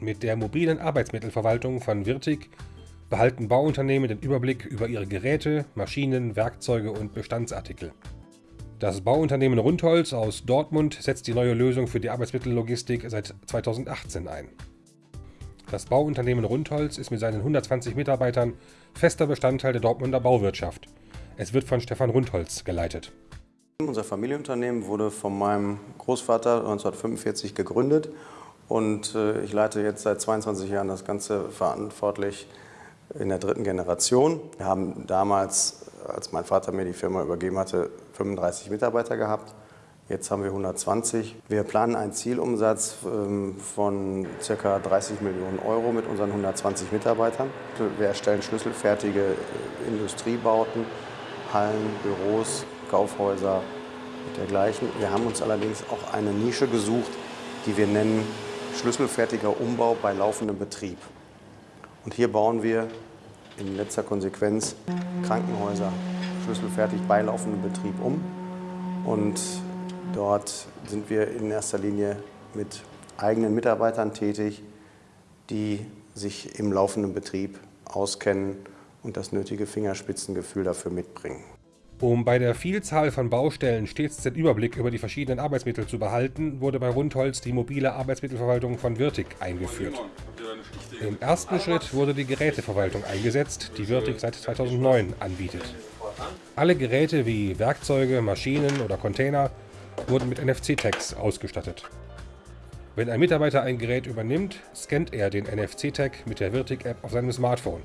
Mit der mobilen Arbeitsmittelverwaltung von Wirtig behalten Bauunternehmen den Überblick über ihre Geräte, Maschinen, Werkzeuge und Bestandsartikel. Das Bauunternehmen Rundholz aus Dortmund setzt die neue Lösung für die Arbeitsmittellogistik seit 2018 ein. Das Bauunternehmen Rundholz ist mit seinen 120 Mitarbeitern fester Bestandteil der Dortmunder Bauwirtschaft. Es wird von Stefan Rundholz geleitet. Unser Familienunternehmen wurde von meinem Großvater 1945 gegründet und äh, ich leite jetzt seit 22 Jahren das Ganze verantwortlich in der dritten Generation. Wir haben damals, als mein Vater mir die Firma übergeben hatte, 35 Mitarbeiter gehabt. Jetzt haben wir 120. Wir planen einen Zielumsatz ähm, von ca. 30 Millionen Euro mit unseren 120 Mitarbeitern. Wir erstellen schlüsselfertige äh, Industriebauten, Hallen, Büros, Kaufhäuser und dergleichen. Wir haben uns allerdings auch eine Nische gesucht, die wir nennen schlüsselfertiger Umbau bei laufendem Betrieb. Und hier bauen wir in letzter Konsequenz Krankenhäuser schlüsselfertig bei laufendem Betrieb um. Und dort sind wir in erster Linie mit eigenen Mitarbeitern tätig, die sich im laufenden Betrieb auskennen und das nötige Fingerspitzengefühl dafür mitbringen. Um bei der Vielzahl von Baustellen stets den Überblick über die verschiedenen Arbeitsmittel zu behalten, wurde bei Rundholz die mobile Arbeitsmittelverwaltung von Wirtig eingeführt. Im ersten Schritt wurde die Geräteverwaltung eingesetzt, die Wirtig seit 2009 anbietet. Alle Geräte wie Werkzeuge, Maschinen oder Container wurden mit NFC-Tags ausgestattet. Wenn ein Mitarbeiter ein Gerät übernimmt, scannt er den NFC-Tag mit der Wirtig-App auf seinem Smartphone.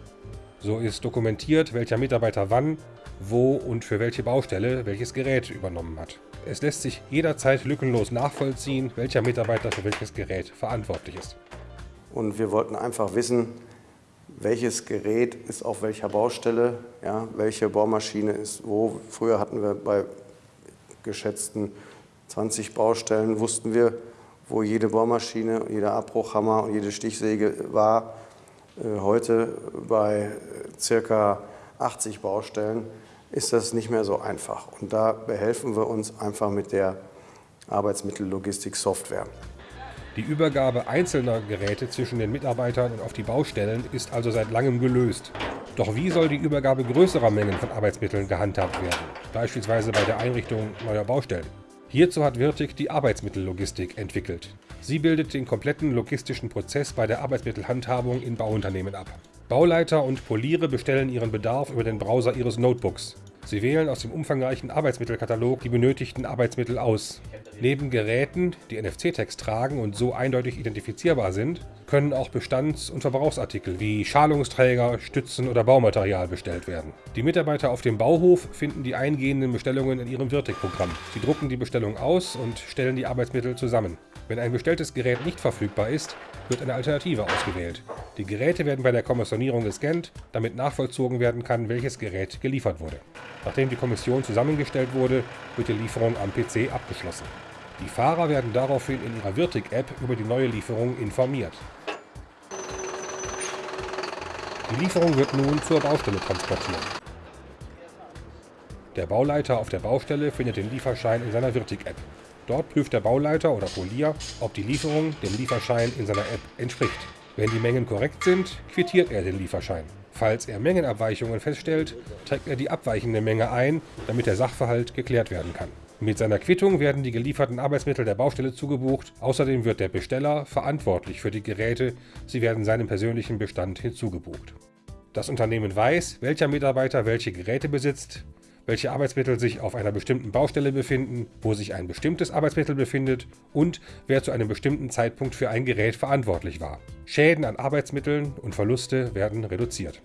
So ist dokumentiert, welcher Mitarbeiter wann wo und für welche Baustelle welches Gerät übernommen hat. Es lässt sich jederzeit lückenlos nachvollziehen, welcher Mitarbeiter für welches Gerät verantwortlich ist. Und wir wollten einfach wissen, welches Gerät ist auf welcher Baustelle, ja, welche Bohrmaschine ist wo. Früher hatten wir bei geschätzten 20 Baustellen, wussten wir, wo jede Bohrmaschine, jeder Abbruchhammer und jede Stichsäge war. Äh, heute bei circa 80 Baustellen ist das nicht mehr so einfach. Und da behelfen wir uns einfach mit der Arbeitsmittellogistik-Software. Die Übergabe einzelner Geräte zwischen den Mitarbeitern und auf die Baustellen ist also seit langem gelöst. Doch wie soll die Übergabe größerer Mengen von Arbeitsmitteln gehandhabt werden, beispielsweise bei der Einrichtung neuer Baustellen? Hierzu hat Wirtig die Arbeitsmittellogistik entwickelt. Sie bildet den kompletten logistischen Prozess bei der Arbeitsmittelhandhabung in Bauunternehmen ab. Bauleiter und Poliere bestellen ihren Bedarf über den Browser ihres Notebooks. Sie wählen aus dem umfangreichen Arbeitsmittelkatalog die benötigten Arbeitsmittel aus. Neben Geräten, die NFC-Tags tragen und so eindeutig identifizierbar sind, können auch Bestands- und Verbrauchsartikel wie Schalungsträger, Stützen oder Baumaterial bestellt werden. Die Mitarbeiter auf dem Bauhof finden die eingehenden Bestellungen in ihrem Virtic-Programm. Sie drucken die Bestellung aus und stellen die Arbeitsmittel zusammen. Wenn ein bestelltes Gerät nicht verfügbar ist, wird eine Alternative ausgewählt. Die Geräte werden bei der Kommissionierung gescannt, damit nachvollzogen werden kann, welches Gerät geliefert wurde. Nachdem die Kommission zusammengestellt wurde, wird die Lieferung am PC abgeschlossen. Die Fahrer werden daraufhin in ihrer Wirtig-App über die neue Lieferung informiert. Die Lieferung wird nun zur Baustelle transportiert. Der Bauleiter auf der Baustelle findet den Lieferschein in seiner Wirtig-App. Dort prüft der Bauleiter oder Polier, ob die Lieferung dem Lieferschein in seiner App entspricht. Wenn die Mengen korrekt sind, quittiert er den Lieferschein. Falls er Mengenabweichungen feststellt, trägt er die abweichende Menge ein, damit der Sachverhalt geklärt werden kann. Mit seiner Quittung werden die gelieferten Arbeitsmittel der Baustelle zugebucht. Außerdem wird der Besteller verantwortlich für die Geräte. Sie werden seinem persönlichen Bestand hinzugebucht. Das Unternehmen weiß, welcher Mitarbeiter welche Geräte besitzt, welche Arbeitsmittel sich auf einer bestimmten Baustelle befinden, wo sich ein bestimmtes Arbeitsmittel befindet und wer zu einem bestimmten Zeitpunkt für ein Gerät verantwortlich war. Schäden an Arbeitsmitteln und Verluste werden reduziert.